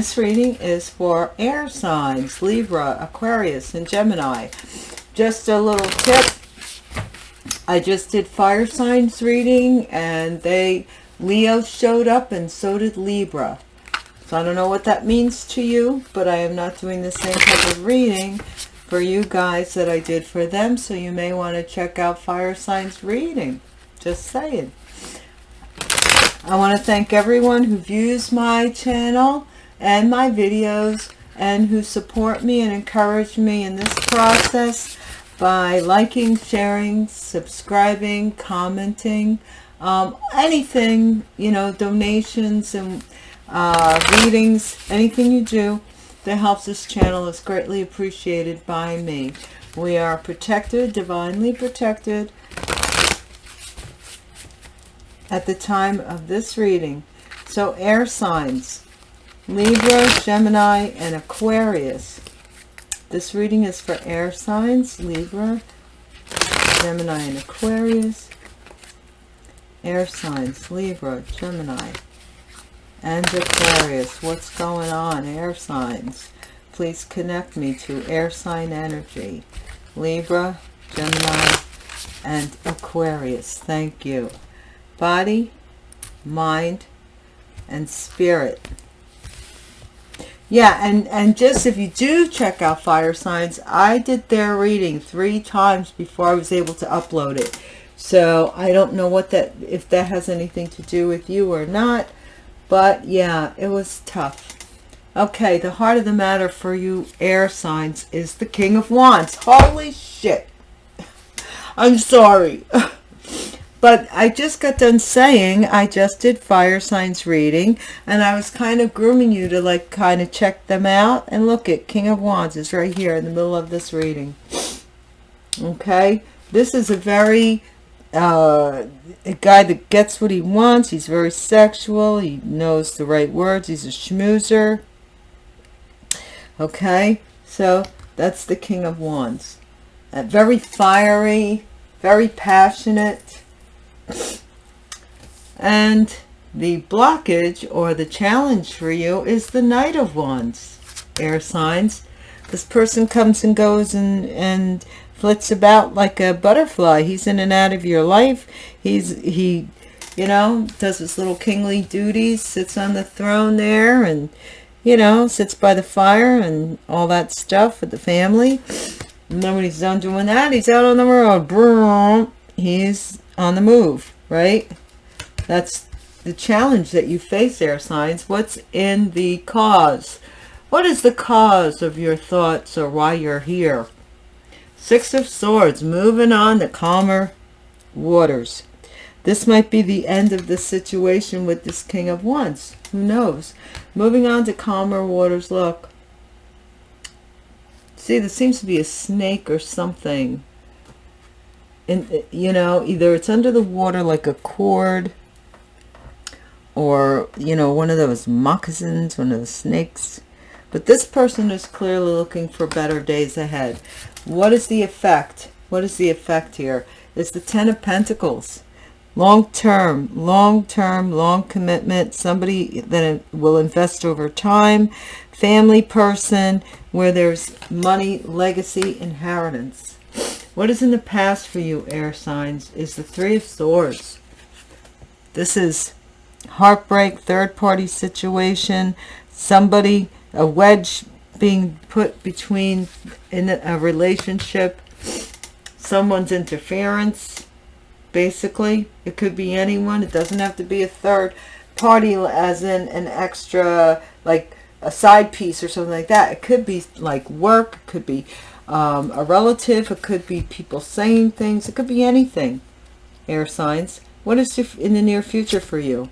this reading is for air signs, Libra, Aquarius, and Gemini. Just a little tip. I just did fire signs reading and they, Leo showed up and so did Libra. So I don't know what that means to you, but I am not doing the same type of reading for you guys that I did for them. So you may want to check out fire signs reading. Just saying. I want to thank everyone who views my channel and my videos and who support me and encourage me in this process by liking, sharing, subscribing, commenting, um, anything, you know, donations and uh, readings, anything you do that helps this channel is greatly appreciated by me. We are protected, divinely protected at the time of this reading. So air signs, Libra, Gemini, and Aquarius. This reading is for air signs, Libra, Gemini, and Aquarius. Air signs, Libra, Gemini, and Aquarius. What's going on, air signs? Please connect me to air sign energy. Libra, Gemini, and Aquarius. Thank you. Body, mind, and spirit yeah and and just if you do check out fire signs i did their reading three times before i was able to upload it. So i don't know what that if that has anything to do with you or not but yeah it was tough. Okay the heart of the matter for you air signs is the king of wands. Holy shit. I'm sorry But I just got done saying I just did fire signs reading and I was kind of grooming you to like kind of check them out. And look at King of Wands is right here in the middle of this reading. Okay. This is a very uh, a guy that gets what he wants. He's very sexual. He knows the right words. He's a schmoozer. Okay. So that's the King of Wands. Uh, very fiery, very passionate and the blockage or the challenge for you is the Knight of Wands, air signs. This person comes and goes and, and flits about like a butterfly. He's in and out of your life. He's, he, you know, does his little kingly duties, sits on the throne there and, you know, sits by the fire and all that stuff with the family. And then when he's done doing that, he's out on the road. He's on the move, right? That's the challenge that you face, air signs. What's in the cause? What is the cause of your thoughts or why you're here? Six of Swords, moving on to calmer waters. This might be the end of the situation with this King of Wands. Who knows? Moving on to calmer waters. Look. See, there seems to be a snake or something you know either it's under the water like a cord or you know one of those moccasins one of the snakes. But this person is clearly looking for better days ahead. What is the effect? What is the effect here? It's the ten of pentacles. Long term long term long commitment. Somebody that will invest over time. Family person where there's money legacy inheritance what is in the past for you, air signs, is the Three of Swords. This is heartbreak, third-party situation, somebody, a wedge being put between in a relationship, someone's interference, basically. It could be anyone. It doesn't have to be a third party as in an extra, like a side piece or something like that. It could be like work. It could be um, a relative. It could be people saying things. It could be anything. Air signs. What is in the near future for you?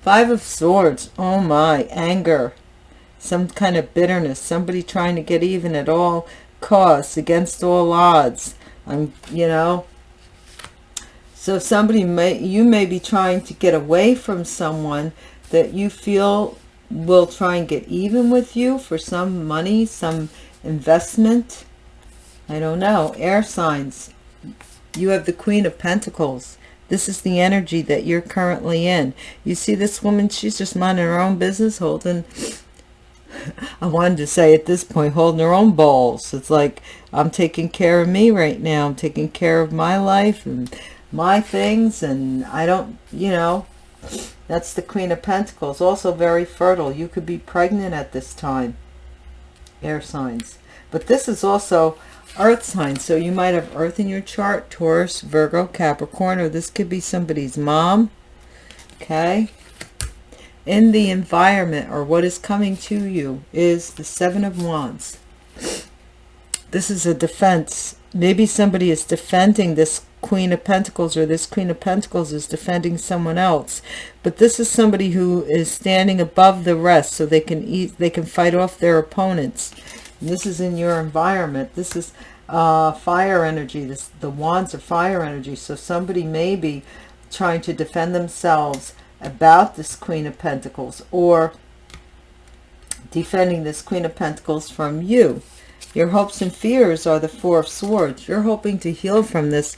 Five of Swords. Oh my. Anger. Some kind of bitterness. Somebody trying to get even at all costs. Against all odds. I'm, you know. So somebody may, you may be trying to get away from someone that you feel will try and get even with you for some money, some investment. I don't know. Air signs. You have the Queen of Pentacles. This is the energy that you're currently in. You see this woman, she's just minding her own business, holding, I wanted to say at this point, holding her own balls. It's like, I'm taking care of me right now. I'm taking care of my life and my things. And I don't, you know, that's the Queen of Pentacles. Also very fertile. You could be pregnant at this time. Air signs. But this is also earth signs. So you might have earth in your chart. Taurus, Virgo, Capricorn. Or this could be somebody's mom. Okay in the environment or what is coming to you is the seven of wands this is a defense maybe somebody is defending this queen of pentacles or this queen of pentacles is defending someone else. But this is somebody who is standing above the rest so they can eat they can fight off their opponents. And this is in your environment. This is uh fire energy. This the wands are fire energy. So somebody may be trying to defend themselves about this Queen of Pentacles or defending this Queen of Pentacles from you. Your hopes and fears are the Four of Swords. You're hoping to heal from this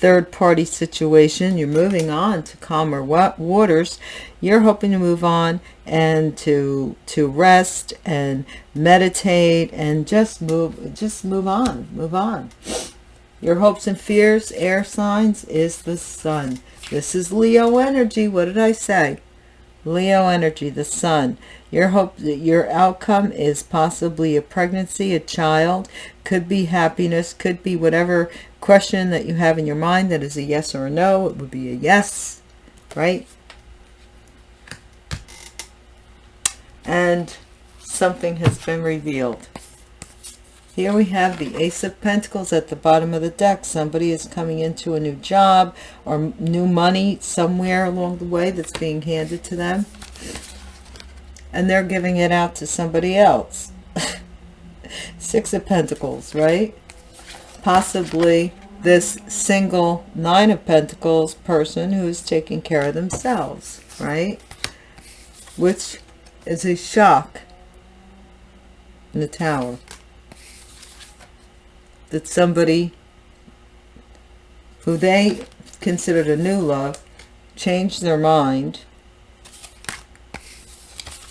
third party situation. You're moving on to calmer waters. You're hoping to move on and to to rest and meditate and just move just move on. Move on. Your hopes and fears, air signs, is the sun. This is Leo energy. What did I say? Leo energy, the sun. Your hope that your outcome is possibly a pregnancy, a child, could be happiness, could be whatever question that you have in your mind that is a yes or a no. It would be a yes, right? And something has been revealed. Here we have the Ace of Pentacles at the bottom of the deck. Somebody is coming into a new job or new money somewhere along the way that's being handed to them. And they're giving it out to somebody else. Six of Pentacles, right? Possibly this single Nine of Pentacles person who is taking care of themselves, right? Which is a shock in the tower that somebody who they considered a new love changed their mind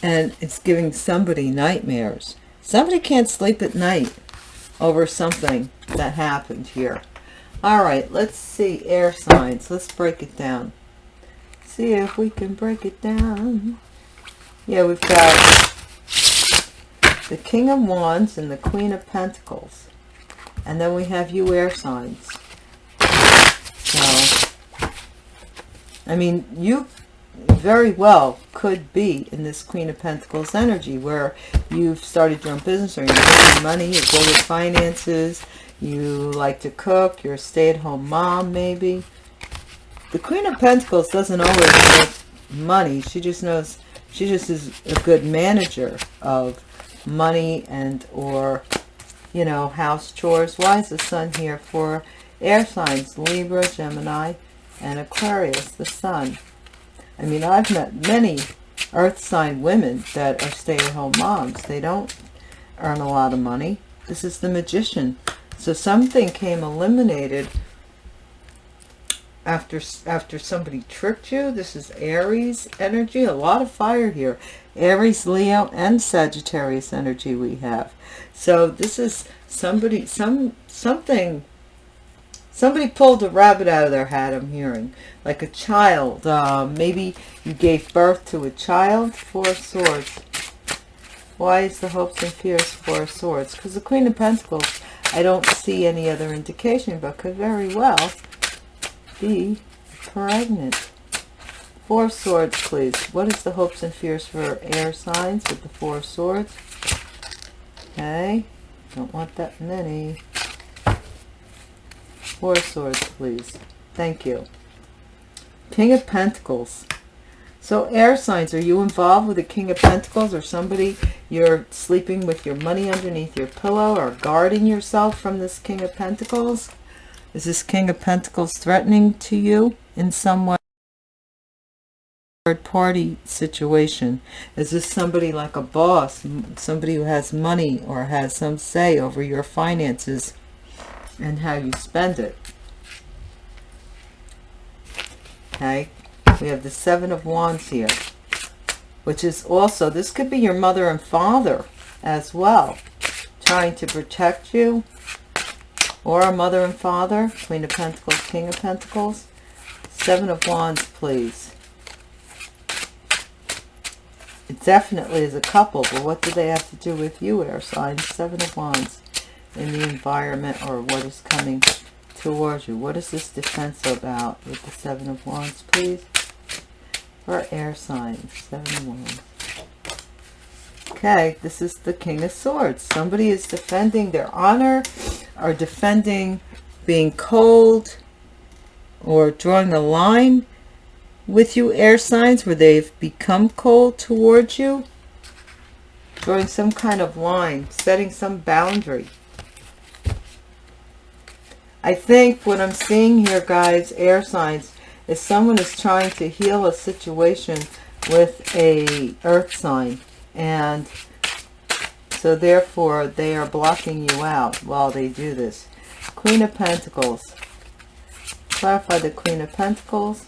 and it's giving somebody nightmares. Somebody can't sleep at night over something that happened here. All right, let's see air signs. Let's break it down. See if we can break it down. Yeah, we've got the King of Wands and the Queen of Pentacles. And then we have you air signs. So, I mean, you very well could be in this Queen of Pentacles energy where you've started your own business or you're making money, you're good with finances, you like to cook, you're a stay-at-home mom maybe. The Queen of Pentacles doesn't always make money. She just knows, she just is a good manager of money and or you know, house chores. Why is the sun here for air signs? Libra, Gemini, and Aquarius, the sun. I mean, I've met many earth sign women that are stay-at-home moms. They don't earn a lot of money. This is the magician. So something came eliminated after after somebody tricked you. This is Aries energy. A lot of fire here. Aries, Leo, and Sagittarius energy we have. So this is somebody, some something, somebody pulled a rabbit out of their hat, I'm hearing. Like a child. Uh, maybe you gave birth to a child. Four Swords. Why is the hopes and fears Four Swords? Because the Queen of Pentacles, I don't see any other indication, but could very well be pregnant. Four Swords, please. What is the hopes and fears for air signs with the Four Swords? Okay. Don't want that many. Four Swords, please. Thank you. King of Pentacles. So air signs, are you involved with the King of Pentacles or somebody you're sleeping with your money underneath your pillow or guarding yourself from this King of Pentacles? Is this King of Pentacles threatening to you in some way? third party situation is this somebody like a boss somebody who has money or has some say over your finances and how you spend it Okay. We have the Seven of Wands here. Which is also, this could be your mother and father as well. Trying to protect you. Or a mother and father. Queen of Pentacles, King of Pentacles. Seven of Wands, please. It definitely is a couple, but what do they have to do with you, air sign? Seven of Wands in the environment or what is coming towards you. What is this defense about with the Seven of Wands, please? For air signs, Seven of Wands. Okay, this is the King of Swords. Somebody is defending their honor or defending being cold or drawing a line with you air signs where they've become cold towards you. Drawing some kind of line setting some boundary. I think what I'm seeing here guys air signs is someone is trying to heal a situation with a earth sign and so therefore they are blocking you out while they do this Queen of Pentacles clarify the Queen of Pentacles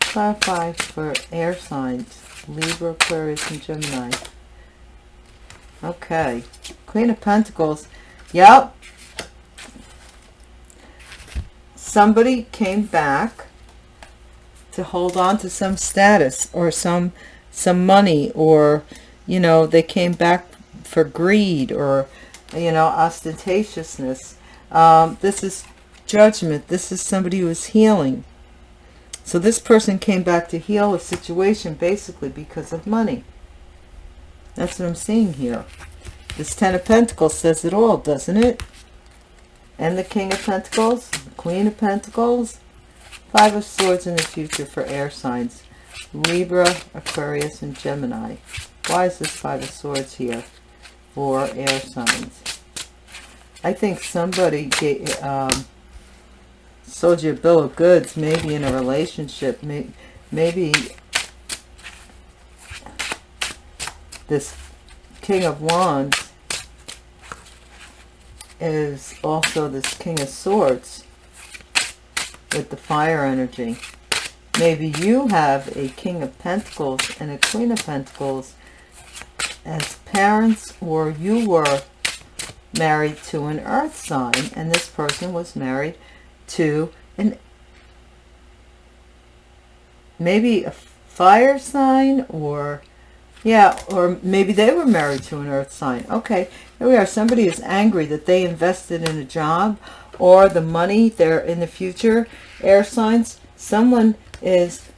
clarify for air signs Libra, Aquarius, and Gemini. Okay. Queen of Pentacles. Yep. Somebody came back to hold on to some status or some some money or you know they came back for greed or you know ostentatiousness um, this is judgment this is somebody who is healing so this person came back to heal a situation basically because of money. That's what I'm seeing here. This Ten of Pentacles says it all, doesn't it? And the King of Pentacles, Queen of Pentacles, Five of Swords in the future for air signs. Libra, Aquarius, and Gemini. Why is this Five of Swords here for air signs? I think somebody gave, um, sold you a bill of goods, maybe in a relationship, maybe this King of Wands is also this King of Swords with the fire energy. Maybe you have a King of Pentacles and a Queen of Pentacles as parents or you were married to an earth sign and this person was married to an maybe a fire sign or yeah or maybe they were married to an earth sign. Okay here we are. Somebody is angry that they invested in a job or the money they're in the future air signs. Someone is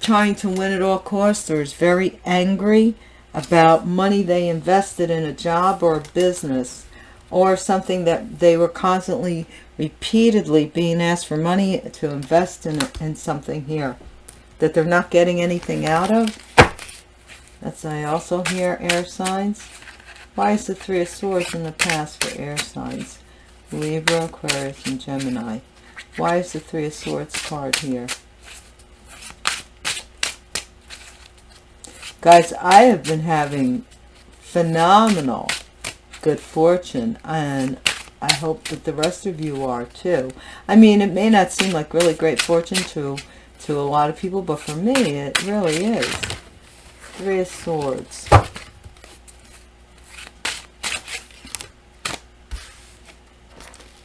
trying to win at all costs or is very angry about money they invested in a job or a business or something that they were constantly repeatedly being asked for money to invest in, in something here that they're not getting anything out of. That's I also hear air signs. Why is the Three of Swords in the past for air signs? Libra, Aquarius, and Gemini. Why is the Three of Swords card here? Guys, I have been having phenomenal good fortune and I hope that the rest of you are too. I mean, it may not seem like really great fortune to, to a lot of people, but for me, it really is. Three of Swords.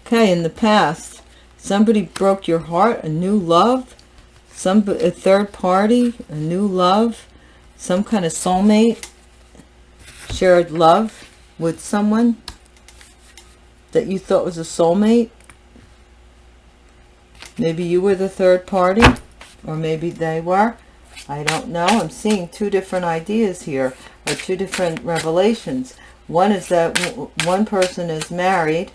Okay, in the past, somebody broke your heart, a new love, some a third party, a new love, some kind of soulmate, shared love with someone that you thought was a soulmate. Maybe you were the third party, or maybe they were. I don't know. I'm seeing two different ideas here, or two different revelations. One is that one person is married.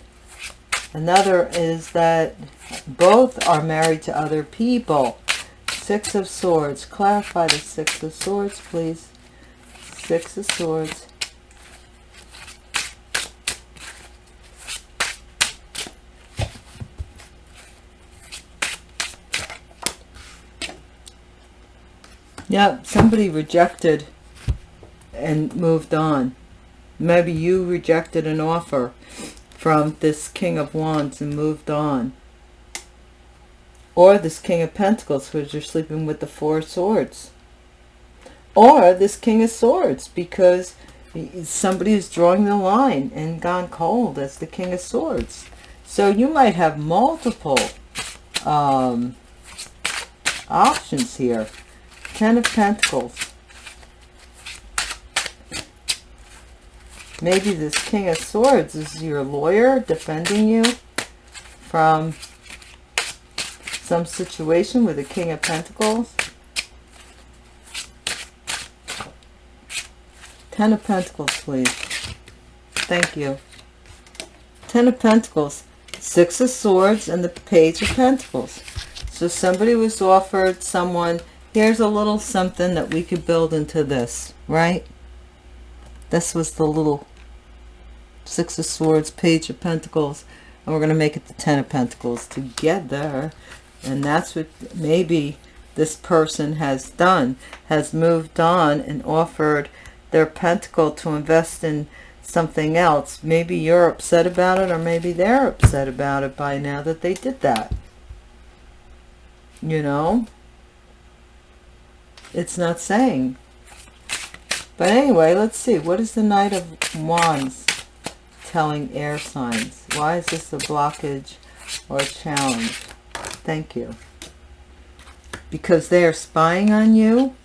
Another is that both are married to other people. Six of Swords. Clarify the Six of Swords, please. Six of Swords. Yep, somebody rejected and moved on. Maybe you rejected an offer from this King of Wands and moved on. Or this king of pentacles because you're sleeping with the four swords. Or this king of swords because somebody is drawing the line and gone cold as the king of swords. So you might have multiple um, options here. Ten of pentacles. Maybe this king of swords is your lawyer defending you from some situation with the king of pentacles. Ten of pentacles please. Thank you. Ten of pentacles. Six of swords and the page of pentacles. So somebody was offered someone here's a little something that we could build into this right? This was the little six of swords page of pentacles and we're going to make it the ten of pentacles together and that's what maybe this person has done has moved on and offered their pentacle to invest in something else. Maybe you're upset about it or maybe they're upset about it by now that they did that. You know? It's not saying. But anyway let's see. What is the knight of wands telling air signs? Why is this a blockage or a challenge thank you. Because they are spying on you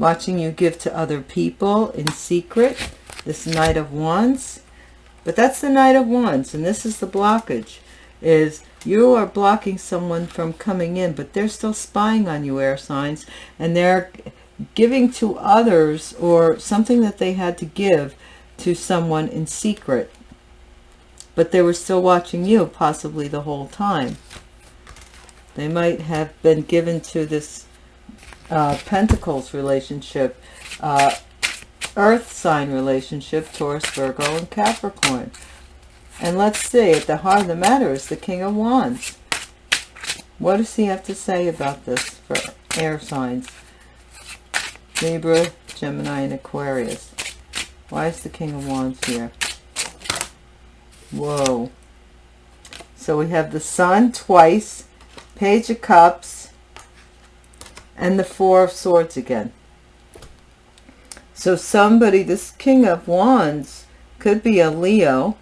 watching you give to other people in secret this knight of wands. But that's the knight of wands and this is the blockage is you are blocking someone from coming in but they're still spying on you air signs and they're giving to others or something that they had to give to someone in secret but they were still watching you possibly the whole time they might have been given to this uh, pentacles relationship uh, earth sign relationship taurus virgo and capricorn and let's see, at the heart of the matter is the King of Wands. What does he have to say about this for air signs? Libra, Gemini, and Aquarius. Why is the King of Wands here? Whoa. So we have the Sun twice, Page of Cups, and the Four of Swords again. So somebody, this King of Wands, could be a Leo,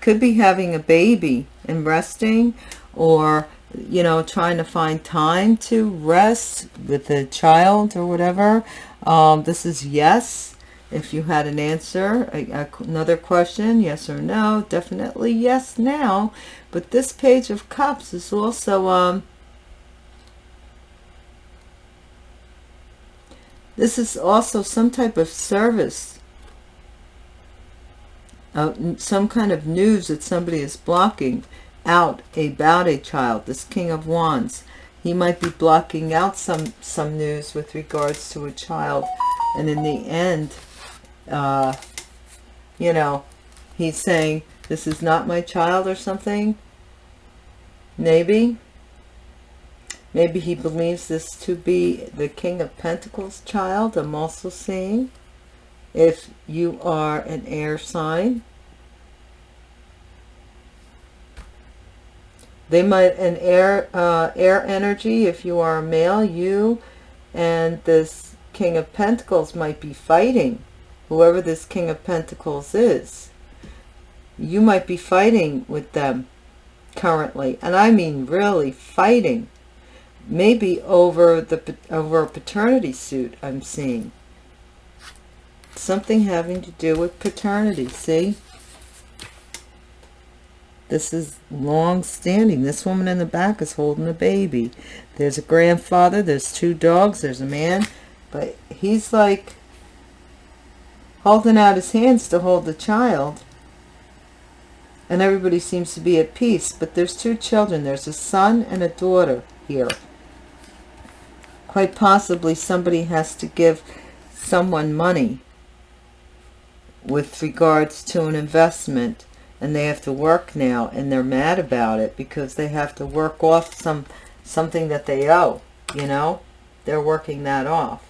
could be having a baby and resting or you know trying to find time to rest with the child or whatever um, this is yes if you had an answer a, a, another question yes or no definitely yes now. But this page of cups is also um, this is also some type of service. Uh, some kind of news that somebody is blocking out about a child this king of wands. He might be blocking out some some news with regards to a child. And in the end uh you know he's saying this is not my child or something. Maybe. Maybe he believes this to be the king of pentacles child i'm also seeing. If you are an air sign they might an air uh, air energy if you are a male you and this king of pentacles might be fighting whoever this king of pentacles is you might be fighting with them currently. And i mean really fighting. Maybe over the over a paternity suit i'm seeing. Something having to do with paternity see? This is long standing. This woman in the back is holding a baby. There's a grandfather there's two dogs there's a man but he's like holding out his hands to hold the child. And everybody seems to be at peace but there's two children. There's a son and a daughter here. Quite possibly somebody has to give someone money with regards to an investment and they have to work now and they're mad about it because they have to work off some something that they owe you know? They're working that off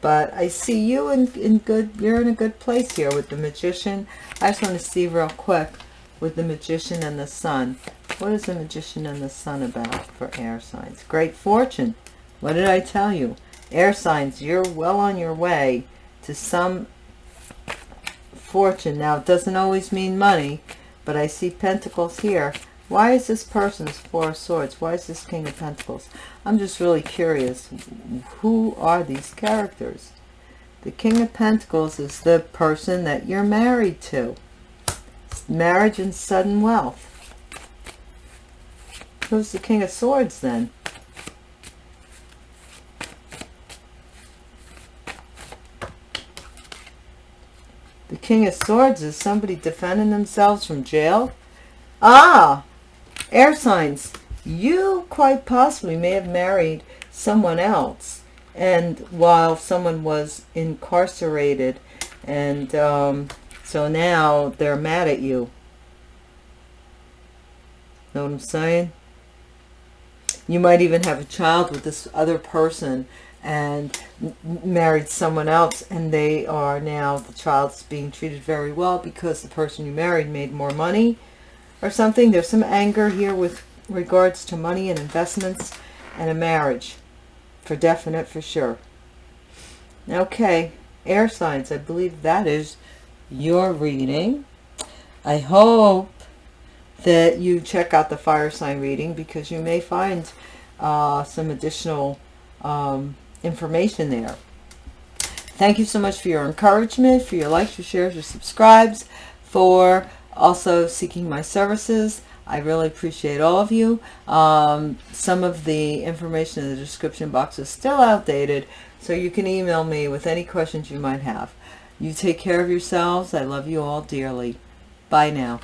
but I see you in, in good you're in a good place here with the magician I just want to see real quick with the magician and the sun What is the Magician and the Sun about for air signs? Great fortune. What did I tell you? Air signs, you're well on your way to some fortune. Now, it doesn't always mean money, but I see pentacles here. Why is this person's Four of Swords? Why is this King of Pentacles? I'm just really curious. Who are these characters? The King of Pentacles is the person that you're married to. Marriage and sudden wealth. Who's the King of Swords then? The King of Swords is somebody defending themselves from jail. Ah, air signs. You quite possibly may have married someone else. And while someone was incarcerated and um, so now they're mad at you. Know what I'm saying? You might even have a child with this other person and married someone else and they are now the child's being treated very well because the person you married made more money or something. There's some anger here with regards to money and investments and a marriage. For definite for sure. Okay. Air signs. I believe that is your reading. I hope that you check out the fire sign reading because you may find uh, some additional um, information there. Thank you so much for your encouragement, for your likes, your shares, your subscribes, for also seeking my services. I really appreciate all of you. Um, some of the information in the description box is still outdated, so you can email me with any questions you might have. You take care of yourselves. I love you all dearly. Bye now.